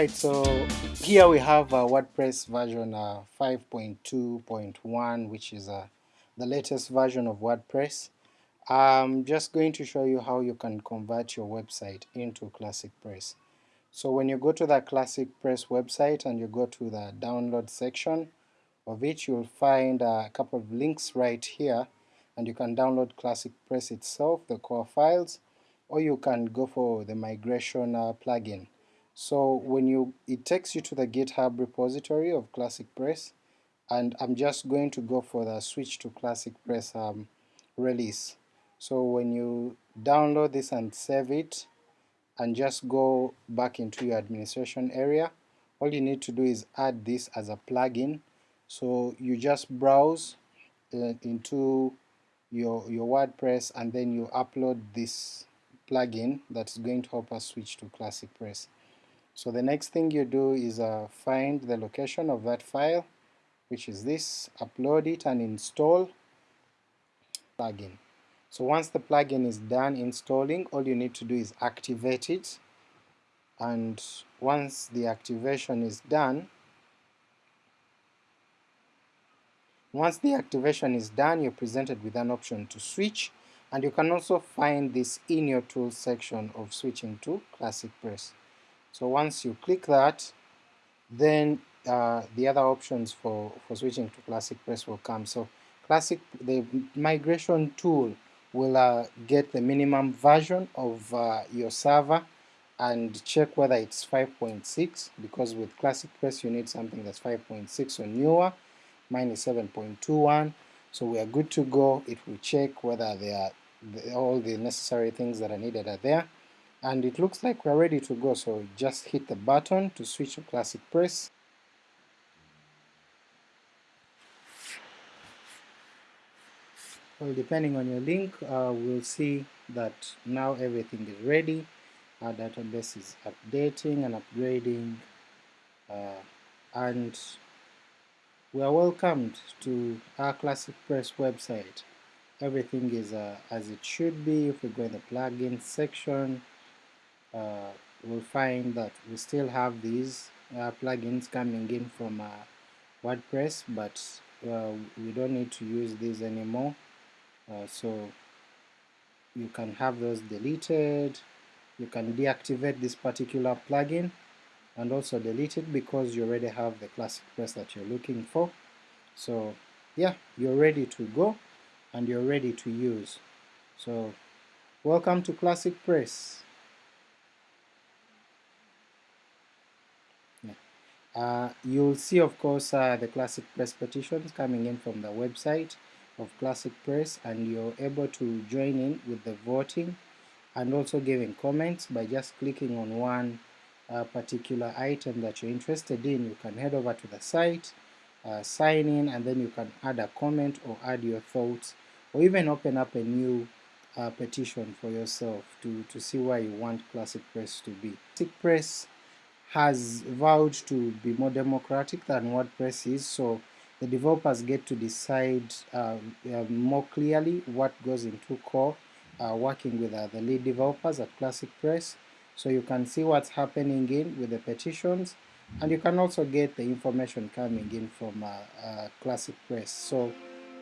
Alright, so here we have uh, WordPress version uh, 5.2.1 which is uh, the latest version of WordPress. I'm just going to show you how you can convert your website into Classic Press. So when you go to the Classic Press website and you go to the download section of it, you'll find a couple of links right here and you can download Classic Press itself, the core files, or you can go for the migration uh, plugin. So when you, it takes you to the GitHub repository of Classic Press, and I'm just going to go for the switch to Classic Press um, release. So when you download this and save it, and just go back into your administration area, all you need to do is add this as a plugin. So you just browse uh, into your, your WordPress and then you upload this plugin that's going to help us switch to Classic Press. So the next thing you do is uh, find the location of that file, which is this, upload it and install plugin. So once the plugin is done installing, all you need to do is activate it, and once the activation is done, once the activation is done, you're presented with an option to switch, and you can also find this in your tools section of switching to Classic Press. So once you click that, then uh, the other options for, for switching to Classic Press will come. So Classic, the migration tool will uh, get the minimum version of uh, your server and check whether it's 5.6 because with Classic Press you need something that's 5.6 or newer. Mine is 7.21 so we are good to go. It will check whether they are all the necessary things that are needed are there and it looks like we're ready to go so just hit the button to switch to classic press. Well depending on your link uh, we'll see that now everything is ready. Our database is updating and upgrading uh, and we are welcomed to our classic press website. Everything is uh, as it should be. If we go in the plugin section uh, we'll find that we still have these uh, plugins coming in from uh, WordPress but uh, we don't need to use these anymore. Uh, so you can have those deleted. You can deactivate this particular plugin and also delete it because you already have the classic press that you're looking for. So yeah you're ready to go and you're ready to use. So welcome to classic press you'll see of course uh, the Classic Press petitions coming in from the website of Classic Press and you're able to join in with the voting and also giving comments by just clicking on one uh, particular item that you're interested in. You can head over to the site, uh, sign in and then you can add a comment or add your thoughts or even open up a new uh, petition for yourself to, to see where you want Classic Press to be. Classic Press has vowed to be more democratic than WordPress is, so the developers get to decide uh, uh, more clearly what goes into core, uh, working with uh, the lead developers at Classic Press, so you can see what's happening in with the petitions, and you can also get the information coming in from uh, uh, Classic Press. So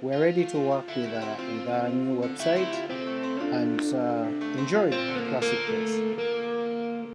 we're ready to work with, with our new website, and enjoy Classic Press.